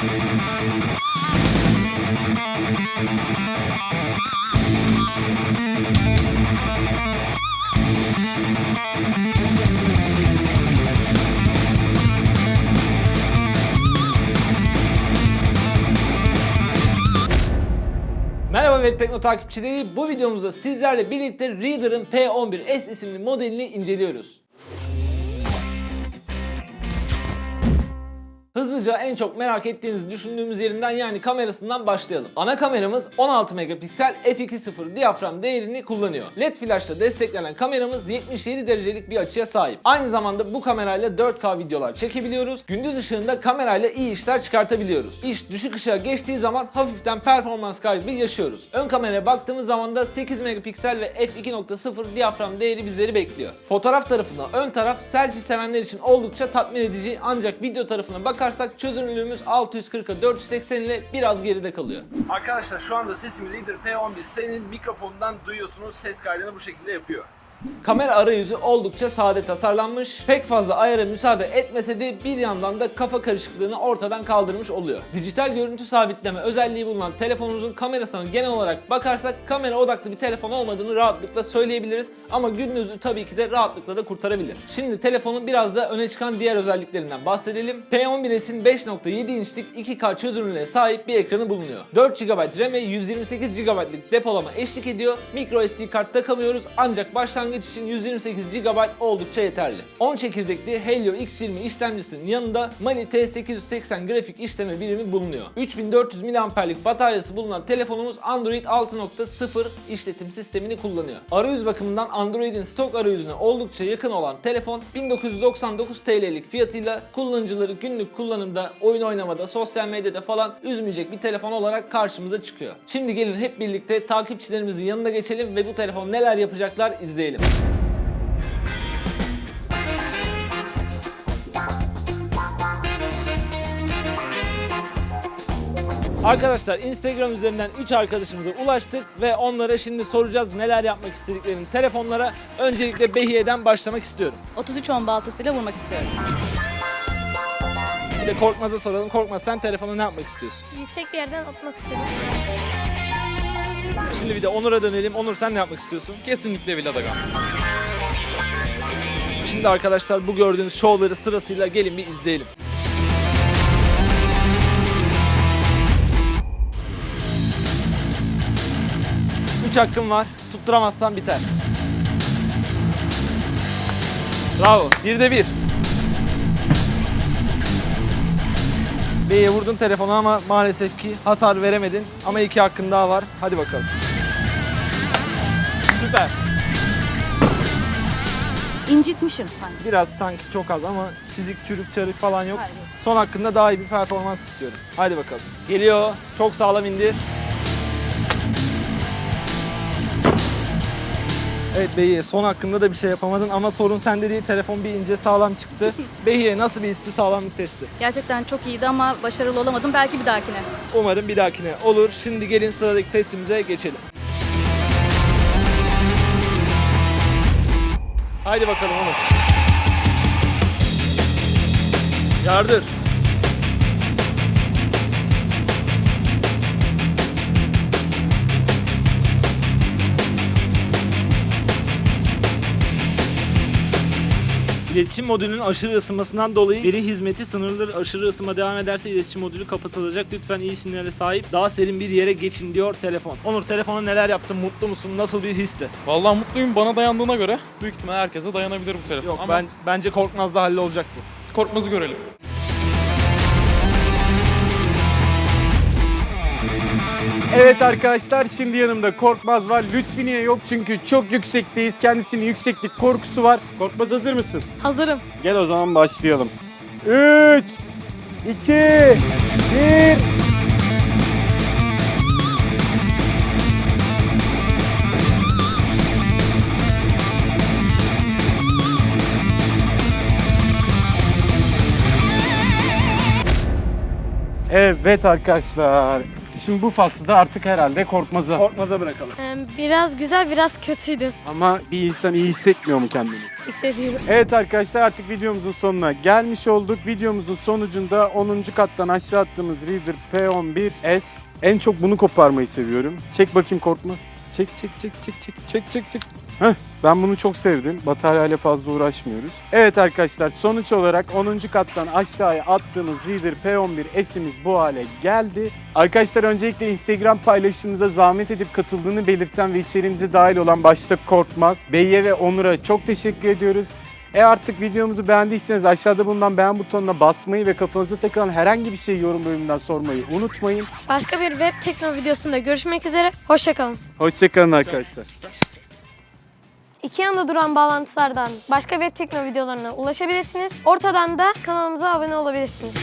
Merhaba Web Tekno takipçileri. Bu videomuzda sizlerle birlikte Reader'ın P11S isimli modelini inceliyoruz. Hızlıca en çok merak ettiğinizi düşündüğümüz yerinden yani kamerasından başlayalım. Ana kameramız 16 megapiksel f2.0 diyafram değerini kullanıyor. LED flashla desteklenen kameramız 77 derecelik bir açıya sahip. Aynı zamanda bu kamerayla 4K videolar çekebiliyoruz. Gündüz ışığında kamerayla iyi işler çıkartabiliyoruz. İş düşük ışığa geçtiği zaman hafiften performans kaybı yaşıyoruz. Ön kameraya baktığımız zaman da 8 megapiksel ve f2.0 diyafram değeri bizleri bekliyor. Fotoğraf tarafında ön taraf selfie sevenler için oldukça tatmin edici ancak video tarafına bakarsak çözünürlüğümüz 640'a 480 ile biraz geride kalıyor. Arkadaşlar şu anda sesimi Reader P11 senin mikrofonundan duyuyorsunuz. Ses kaydını bu şekilde yapıyor. Kamera arayüzü oldukça sade tasarlanmış. Pek fazla ayara müsaade etmese de bir yandan da kafa karışıklığını ortadan kaldırmış oluyor. Dijital görüntü sabitleme özelliği bulunan telefonumuzun kamerasına genel olarak bakarsak kamera odaklı bir telefon olmadığını rahatlıkla söyleyebiliriz. Ama gündüzü tabii ki de rahatlıkla da kurtarabilir. Şimdi telefonun biraz da öne çıkan diğer özelliklerinden bahsedelim. P11s'in 5.7 inçlik 2K çözünürlüğe sahip bir ekranı bulunuyor. 4 GB RAM ve 128 GB'lık depolama eşlik ediyor. Micro SD kart takamıyoruz ancak başlangıç için 128 GB oldukça yeterli. 10 çekirdekli Helio X20 işlemcisinin yanında Mali T880 grafik işleme birimi bulunuyor. 3400 mAh'lik bataryası bulunan telefonumuz Android 6.0 işletim sistemini kullanıyor. Arayüz bakımından Android'in stok arayüzüne oldukça yakın olan telefon 1999 TL'lik fiyatıyla kullanıcıları günlük kullanımda, oyun oynamada, sosyal medyada falan üzmeyecek bir telefon olarak karşımıza çıkıyor. Şimdi gelin hep birlikte takipçilerimizin yanına geçelim ve bu telefon neler yapacaklar izleyelim. Arkadaşlar Instagram üzerinden 3 arkadaşımıza ulaştık ve onlara şimdi soracağız neler yapmak istediklerini telefonlara. Öncelikle Behiye'den başlamak istiyorum. 3310 baltasıyla vurmak istiyorum. Bir de Korkmaz'a soralım. Korkmaz sen telefonu ne yapmak istiyorsun? Yüksek bir yerden atmak istiyorum. Şimdi bir de Onur'a dönelim. Onur sen ne yapmak istiyorsun? Kesinlikle Villadagan. Şimdi arkadaşlar bu gördüğünüz şovları sırasıyla gelin bir izleyelim. Üç hakkım var. Tutturamazsan biter. Bravo. Bir de bir. B'ye vurdun telefonu ama maalesef ki hasar veremedin. Ama iki hakkın daha var. Hadi bakalım. Süper. İncitmişim sanki. Biraz sanki çok az ama çizik, çürük, çarık falan yok. Hayır. Son hakkında daha iyi bir performans istiyorum. Haydi bakalım. Geliyor. Çok sağlam indi. Evet Behiye son hakkında da bir şey yapamadın ama sorun sende değil. Telefon bir ince sağlam çıktı. Behiye nasıl bir histi sağlamlık testi? Gerçekten çok iyiydi ama başarılı olamadım. Belki bir dahakine. Umarım bir dahakine olur. Şimdi gelin sıradaki testimize geçelim. Haydi bakalım Onur. Yardır. İletişim modülünün aşırı ısınmasından dolayı veri hizmeti sınırlı aşırı ısınma devam ederse iletişim modülü kapatılacak. Lütfen iyi sinyale sahip daha serin bir yere geçin diyor telefon. Onur telefona neler yaptın? Mutlu musun? Nasıl bir histi? Vallahi mutluyum bana dayandığına göre büyük ihtimal herkese dayanabilir bu telefon. Yok Ama ben bence Korkmaz'da hallolacak bu. korkmazı görelim. Evet arkadaşlar şimdi yanımda Korkmaz var. Lütfi niye yok çünkü çok yüksekteyiz. Kendisinin yükseklik korkusu var. Korkmaz hazır mısın? Hazırım. Gel o zaman başlayalım. 3 2 1 Evet arkadaşlar. Şimdi bu faslı da artık herhalde korkmaza. Korkmaz'a bırakalım. Ee, Biraz güzel, biraz kötüydü. Ama bir insan iyi hissetmiyor mu kendini? Hissediyorum. Evet arkadaşlar artık videomuzun sonuna gelmiş olduk. Videomuzun sonucunda 10. kattan aşağı attığımız Reader P11S. En çok bunu koparmayı seviyorum. Çek bakayım korkmaz. Çek çek çek çek çek çek çek çek. Heh, ben bunu çok sevdim. Bataryayla fazla uğraşmıyoruz. Evet arkadaşlar sonuç olarak 10. kattan aşağıya attığımız Reader P11S'imiz bu hale geldi. Arkadaşlar öncelikle Instagram paylaşımımıza zahmet edip katıldığını belirten ve içeriğimize dahil olan başta Korkmaz, Beyye ve Onur'a çok teşekkür ediyoruz. E artık videomuzu beğendiyseniz aşağıda bulunan beğen butonuna basmayı ve kafanıza takılan herhangi bir şeyi yorum bölümünden sormayı unutmayın. Başka bir web tekno videosunda görüşmek üzere. Hoşçakalın. Hoşçakalın arkadaşlar. İki yanda duran bağlantılardan başka web tekno videolarına ulaşabilirsiniz. Ortadan da kanalımıza abone olabilirsiniz.